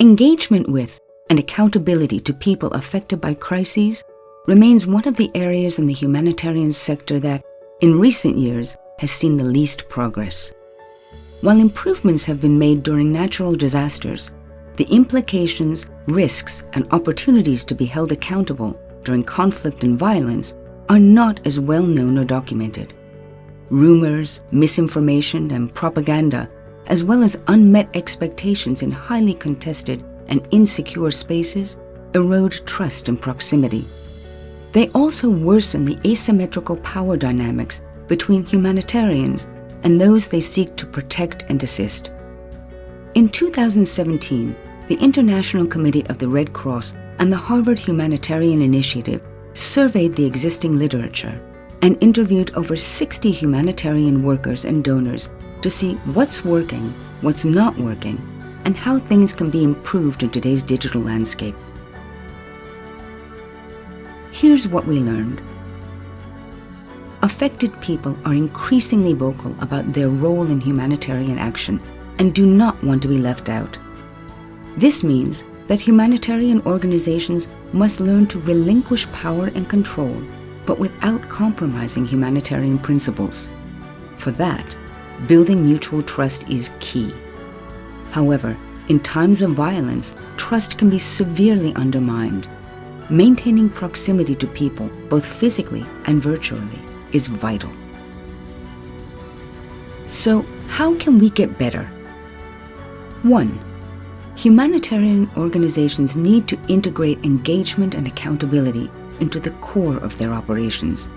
Engagement with and accountability to people affected by crises remains one of the areas in the humanitarian sector that, in recent years, has seen the least progress. While improvements have been made during natural disasters, the implications, risks, and opportunities to be held accountable during conflict and violence are not as well known or documented. Rumors, misinformation, and propaganda, as well as unmet expectations in highly contested and insecure spaces, erode trust and proximity. They also worsen the asymmetrical power dynamics between humanitarians and those they seek to protect and assist. In 2017, the International Committee of the Red Cross and the Harvard Humanitarian Initiative surveyed the existing literature and interviewed over 60 humanitarian workers and donors to see what's working, what's not working, and how things can be improved in today's digital landscape. Here's what we learned. Affected people are increasingly vocal about their role in humanitarian action and do not want to be left out. This means that humanitarian organizations must learn to relinquish power and control, but without compromising humanitarian principles. For that, building mutual trust is key. However, in times of violence, trust can be severely undermined. Maintaining proximity to people, both physically and virtually, is vital. So, how can we get better? 1. Humanitarian organizations need to integrate engagement and accountability into the core of their operations.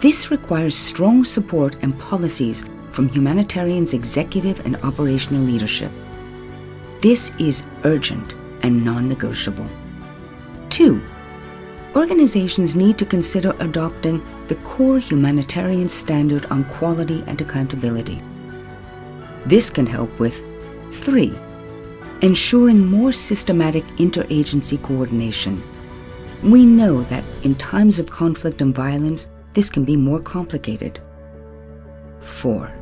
This requires strong support and policies from humanitarians' executive and operational leadership. This is urgent and non-negotiable. Two, organizations need to consider adopting the core humanitarian standard on quality and accountability. This can help with three, ensuring more systematic interagency coordination. We know that in times of conflict and violence, this can be more complicated. Four,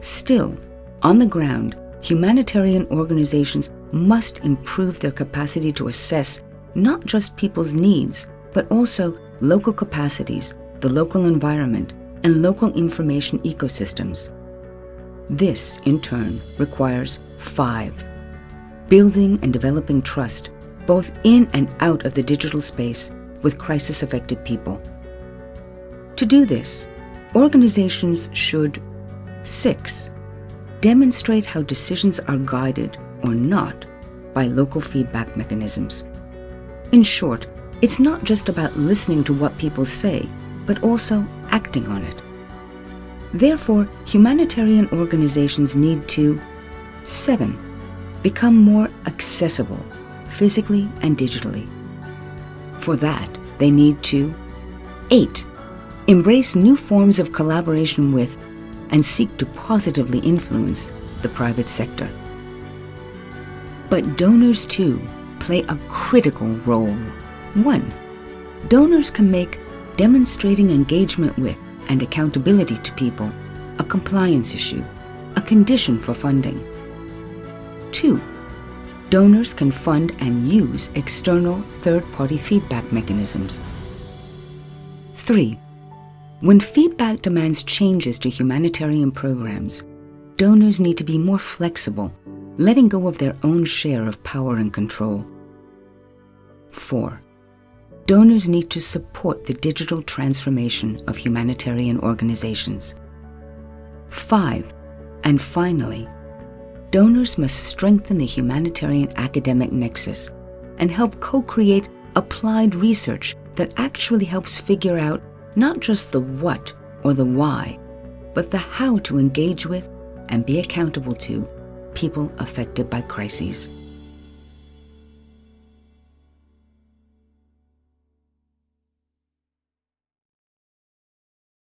still, on the ground, humanitarian organizations must improve their capacity to assess not just people's needs, but also local capacities, the local environment, and local information ecosystems. This, in turn, requires five, building and developing trust, both in and out of the digital space with crisis-affected people. To do this, organizations should, six, demonstrate how decisions are guided or not by local feedback mechanisms. In short, it's not just about listening to what people say, but also acting on it. Therefore, humanitarian organizations need to 7. Become more accessible, physically and digitally. For that, they need to 8. Embrace new forms of collaboration with and seek to positively influence the private sector. But donors too play a critical role. One, donors can make demonstrating engagement with and accountability to people a compliance issue, a condition for funding. Two, donors can fund and use external third-party feedback mechanisms. Three, when feedback demands changes to humanitarian programs, donors need to be more flexible, letting go of their own share of power and control. Four, donors need to support the digital transformation of humanitarian organizations. Five, and finally, donors must strengthen the humanitarian academic nexus and help co-create applied research that actually helps figure out not just the what or the why, but the how to engage with and be accountable to people affected by crises.